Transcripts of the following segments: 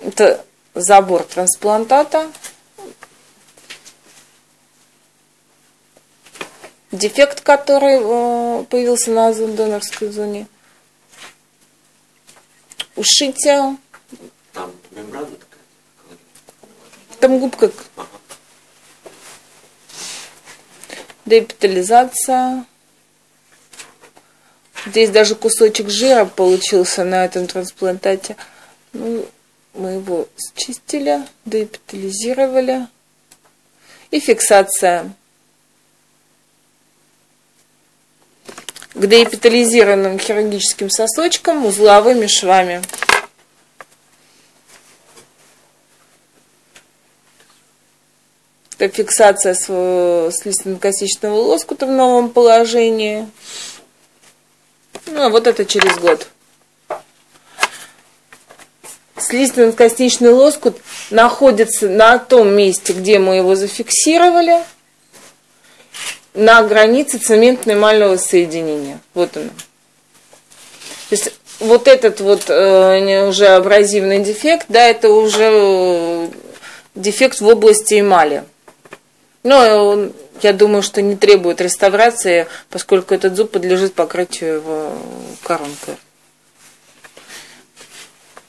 Это забор трансплантата. Дефект, который э, появился на донорской зоне. Ушитие. Там мембрана такая. Там губка. Депитализация. Здесь даже кусочек жира получился на этом трансплантате. Ну, мы его счистили, депитализировали. И фиксация. К деэпитализированным хирургическим сосочкам узловыми швами. Это фиксация с, с лиственно-косичного лоскута в новом положении. Ну, а вот это через год. Слизистно-косничный лоскут находится на том месте, где мы его зафиксировали, на границе цементно-эмального соединения. Вот он. То есть вот этот вот э, уже абразивный дефект, да, это уже э, дефект в области эмали. Но он, я думаю, что не требует реставрации, поскольку этот зуб подлежит покрытию его коронкой.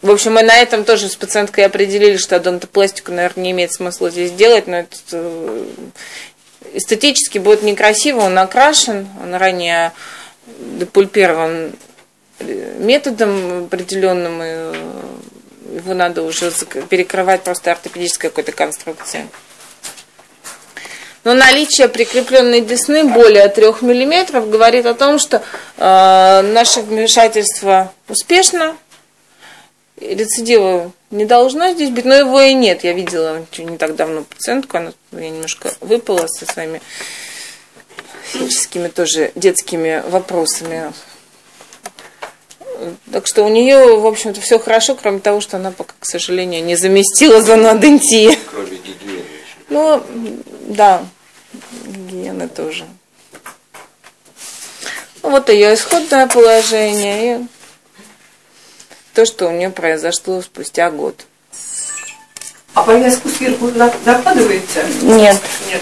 В общем, мы на этом тоже с пациенткой определили, что адонтопластику, наверное, не имеет смысла здесь делать, но это э, эстетически будет некрасиво, он окрашен, он ранее депульпирован методом определенным, и его надо уже перекрывать просто ортопедической какой-то конструкцией. Но наличие прикрепленной десны более 3 мм говорит о том, что э, наше вмешательство успешно, рецидива не должно здесь быть, но его и нет. Я видела не так давно пациентку, она я немножко выпала со своими физическими тоже детскими вопросами. Так что у нее, в общем-то, все хорошо, кроме того, что она пока, к сожалению, не заместила зонодентии. Кроме гигиены. Ну, да, гигиены тоже. Ну, вот ее исходное положение и то, что у нее произошло спустя год. А повязку сверху накладываете? Нет. Нет.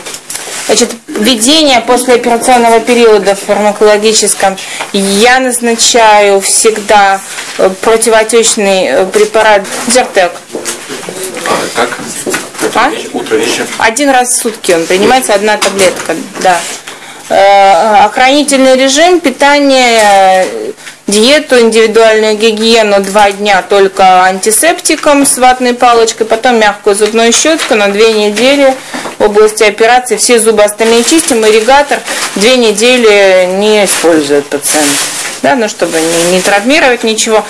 Значит, введение после операционного периода в фармакологическом я назначаю всегда э, противоотечный э, препарат Зертек. А, как? А? Утро, вечер. Один раз в сутки он принимается, одна таблетка, да. Э, охранительный режим, питание, диету, индивидуальную гигиену два дня только антисептиком с ватной палочкой, потом мягкую зубную щетку на две недели области операции. Все зубы остальные чистим, ирригатор две недели не использует пациент. Да, ну, чтобы не, не травмировать ничего.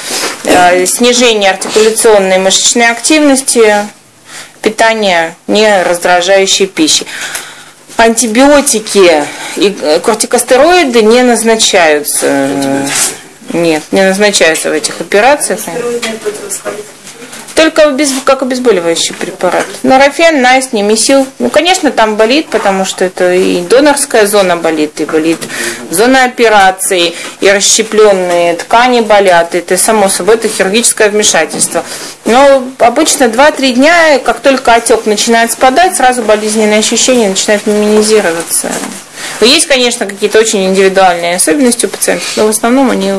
Э, снижение артикуляционной мышечной активности, питание не раздражающей пищи. Антибиотики и э, кортикостероиды не назначаются. Нет, не назначаются в этих операциях. Только как обезболивающий препарат. Норофен, найс, немесил. Ну, конечно, там болит, потому что это и донорская зона болит, и болит зона операции, и расщепленные ткани болят. Это, само собой, это хирургическое вмешательство. Но обычно 2-3 дня, как только отек начинает спадать, сразу болезненные ощущения начинают минимизироваться. Есть, конечно, какие-то очень индивидуальные особенности у пациентов, но в основном они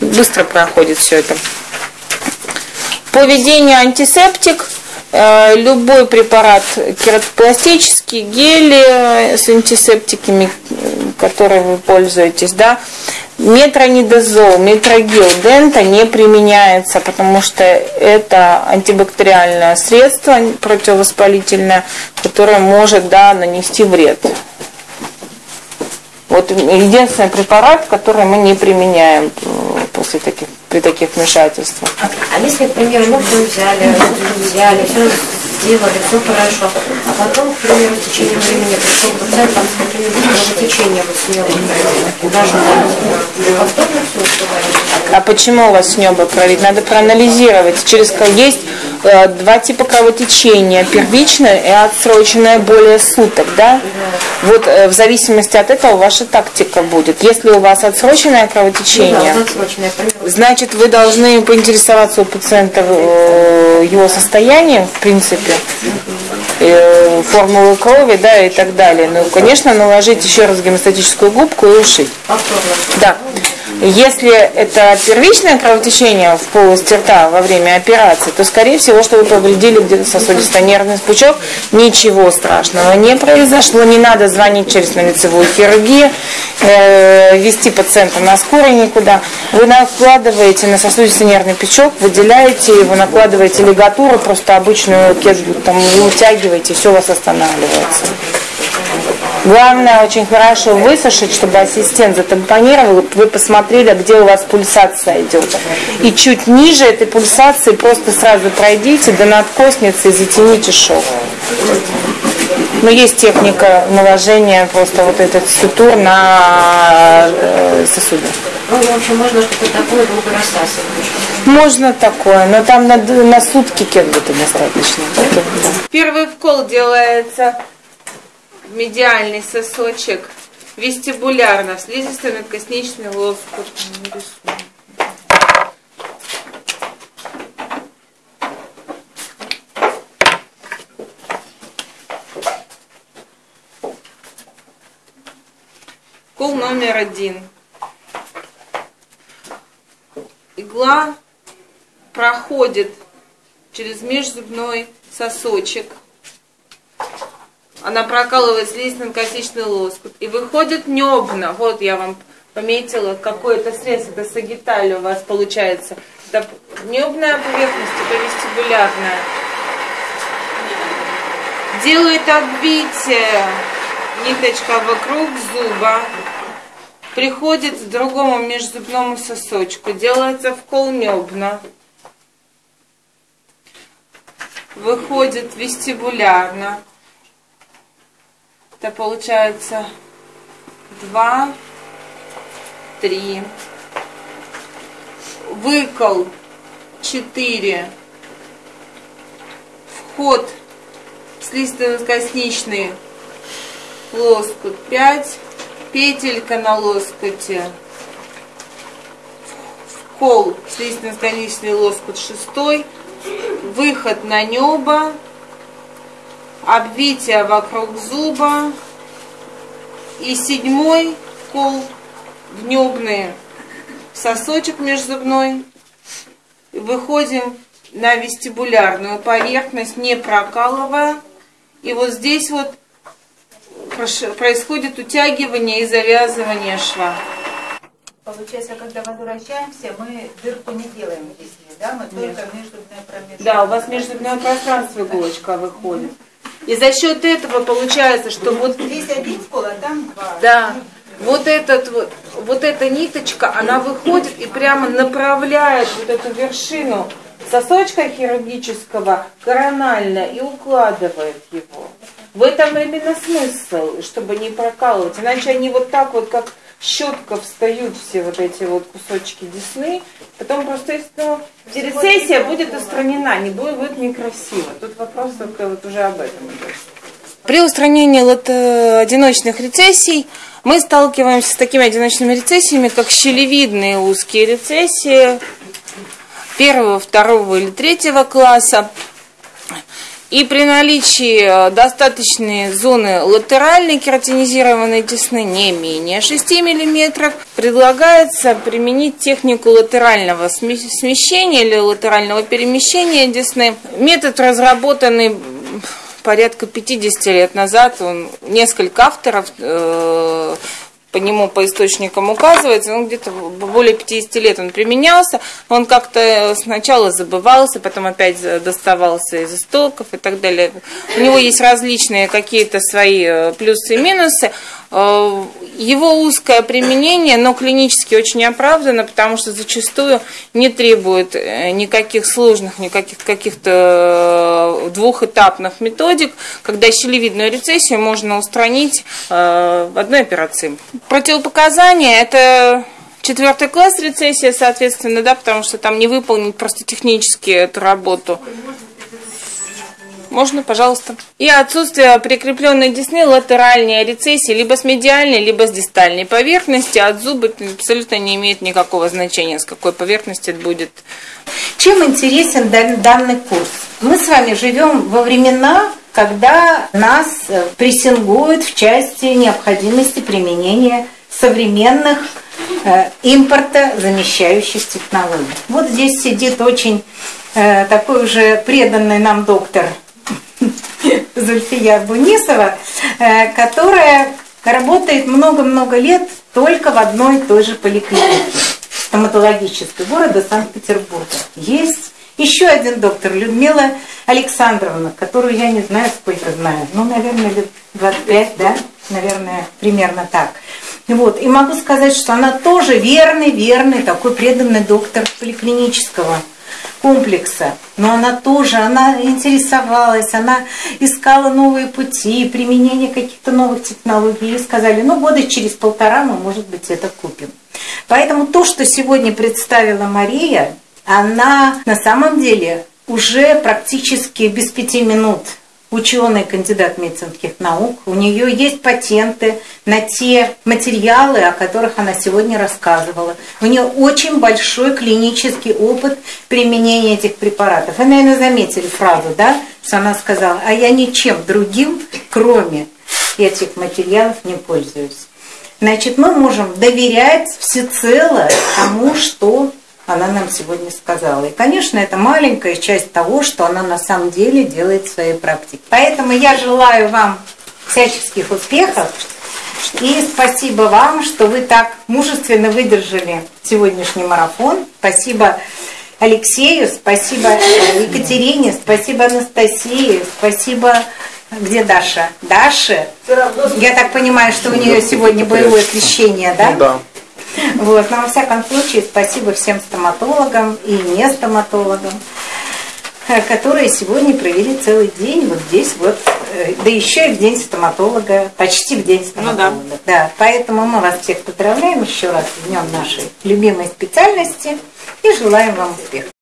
быстро проходят все это. По введению антисептик, э, любой препарат кератопластический, гели с антисептиками, которые вы пользуетесь, да, метронидозол, метрогел, дента не применяется, потому что это антибактериальное средство противовоспалительное, которое может да, нанести вред. Вот единственный препарат, который мы не применяем после таких, при таких вмешательствах. А, если, к примеру, все взяли, взяли, все сделали, все хорошо, а потом, к примеру, в течение времени пришел пациент там с каким-нибудь кровотечением смелым, даже повторно все успеваем? А почему у вас небо кровит? Надо проанализировать. Через есть э, два типа кровотечения. Первичное и отсроченное более суток. Да? Вот э, в зависимости от этого ваша тактика будет. Если у вас отсроченное кровотечение, Ну да, отсроченное, к примеру. значит вы должны поинтересоваться у пациента э, его состоянием, в принципе, э, формулы крови, да, и так далее. Ну, конечно, наложить еще раз гемостатическую губку и ушить. Повторно. Да. Если это первичное кровотечение в полости рта во время операции, то, скорее всего, что вы повредили где-то сосудисто-нервный пучок. Ничего страшного не произошло. Не надо звонить через лицевую хирургию, э, вести пациента на скорой никуда. Вы накладываете на сосудисто-нервный пучок, выделяете его, накладываете лигатуру, просто обычную кеду, там, вы утягиваете, все у вас останавливается. Главное очень хорошо высушить, чтобы ассистент затампонировал, вы посмотрели, где у вас пульсация идет. И чуть ниже этой пульсации просто сразу пройдите до надкосницы и затяните шов. Но есть техника наложения просто вот этот сутур на э, сосуды. Ну, в общем, можно что-то такое долго рассасывать. Можно такое, но там на, на сутки кенгута достаточно. Первый вкол делается медиальный сосочек вестибулярно, в слизистый надкосничный лоскут. Кол номер один. Игла проходит через межзубной сосочек. Она прокалывает слизистно-косичный лоскут. И выходит небно. Вот я вам пометила какое-то средство. Это сагиталь у вас получается. Это небная поверхность, это вестибулярная. Делает обвитие ниточка вокруг зуба. Приходит к другому межзубному сосочку. Делается вкол небно. Выходит вестибулярно. Это получается два, три. Выкол четыре. Вход слизисто-косничный лоскут 5, петелька на лоскуте, вкол слизистно-конечный лоскут 6, выход на небо, обвитие вокруг зуба и седьмой кол в небный сосочек межзубной. Выходим на вестибулярную поверхность, не прокалывая. И вот здесь вот происходит утягивание и завязывание шва. Получается, когда возвращаемся, мы дырку не делаем в кисне, да? Мы только междубное промежуток. Да, у вас межзубное пространство иголочка выходит. И за счет этого получается, что вот Здесь один скол, а там два. Да. Вот, этот, вот, вот эта ниточка, она выходит и прямо направляет вот эту вершину сосочка хирургического коронально и укладывает его. В этом именно смысл, чтобы не прокалывать. Иначе они вот так вот, как щетка, встают все вот эти вот кусочки десны. Потом просто ну, рецессия будет устранена, не будет, будет некрасиво. Тут вопрос только вот уже об этом. При устранении лото- одиночных рецессий мы сталкиваемся с такими одиночными рецессиями, как щелевидные узкие рецессии первого, второго или третьего класса. И при наличии э, достаточной зоны латеральной кератинизированной десны не менее 6 мм предлагается применить технику латерального сме- смещения или латерального перемещения десны. Метод разработанный порядка 50 лет назад. Он, несколько авторов э, по нему по источникам указывается, он где-то более 50 лет он применялся, он как-то сначала забывался, потом опять доставался из истоков и так далее. У него есть различные какие-то свои э, плюсы и минусы. Э, Его узкое применение, но клинически очень оправдано, потому что зачастую не требует э, никаких сложных, никаких каких-то э, двухэтапных методик, когда щелевидную рецессию можно устранить в одной операции. Противопоказания – это Четвертый класс рецессия, соответственно, да, потому что там не выполнить просто технически эту работу. Можно, пожалуйста. И отсутствие прикрепленной десны латеральной рецессии либо с медиальной, либо с дистальной поверхности. От зуба абсолютно не имеет никакого значения, с какой поверхности это будет. Чем интересен дан- данный курс? Мы с вами живем во времена, когда нас э, прессингуют в части необходимости применения современных э, импорта замещающих технологий. Вот здесь сидит очень э, такой уже преданный нам доктор Зульфия Бунисова, э, которая работает много-много лет только в одной и той же поликлинике стоматологической города Санкт-Петербурга. Есть еще один доктор, Людмила Александровна, которую я не знаю, сколько знаю, ну, наверное, лет 25, да, наверное, примерно так. Вот. И могу сказать, что она тоже верный, верный, такой преданный доктор поликлинического комплекса. Но она тоже, она интересовалась, она искала новые пути, применение каких-то новых технологий. И сказали, ну, года через полтора мы, может быть, это купим. Поэтому то, что сегодня представила Мария, она на самом деле уже практически без пяти минут ученый, кандидат медицинских наук. У нее есть патенты на те материалы, о которых она сегодня рассказывала. У нее очень большой клинический опыт применения этих препаратов. Вы, наверное, заметили фразу, да, что она сказала, а я ничем другим, кроме этих материалов, не пользуюсь. Значит, мы можем доверять всецело тому, что она нам сегодня сказала. И, конечно, это маленькая часть того, что она на самом деле делает в своей практике. Поэтому я желаю вам всяческих успехов. И спасибо вам, что вы так мужественно выдержали сегодняшний марафон. Спасибо Алексею, спасибо Екатерине, спасибо Анастасии, спасибо где Даша? Даша? Я так понимаю, что у нее сегодня боевое крещение, да? Да. Вот, но во всяком случае, спасибо всем стоматологам и не стоматологам, э, которые сегодня провели целый день вот здесь вот, э, да еще и в день стоматолога, почти в день стоматолога. да. поэтому мы вас всех поздравляем еще раз в днем нашей любимой специальности и желаем вам успехов.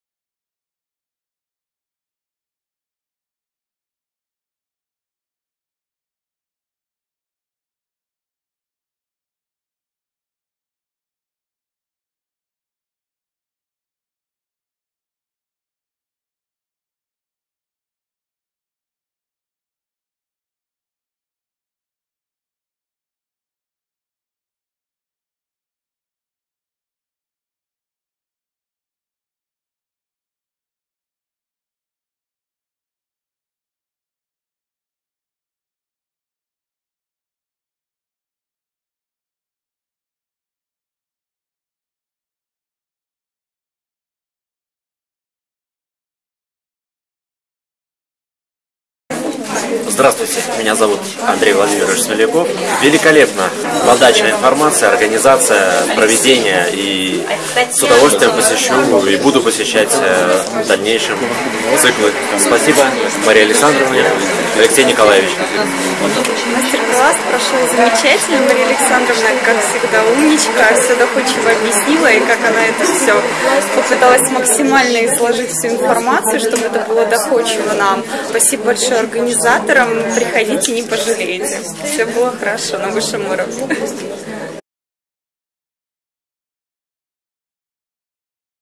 Здравствуйте, меня зовут Андрей Владимирович Смоляков. Великолепно подача информации, организация, проведение и с удовольствием посещу и буду посещать э, в дальнейшем циклы. Спасибо Марии Александровне, Алексей Николаевич. Мастер-класс прошел замечательно. Мария Александровна, как всегда, умничка, все доходчиво объяснила, и как она это все попыталась максимально изложить всю информацию, чтобы это было доходчиво нам. Спасибо большое организаторам. Приходите, не пожалеете. Все было хорошо на высшем уровне.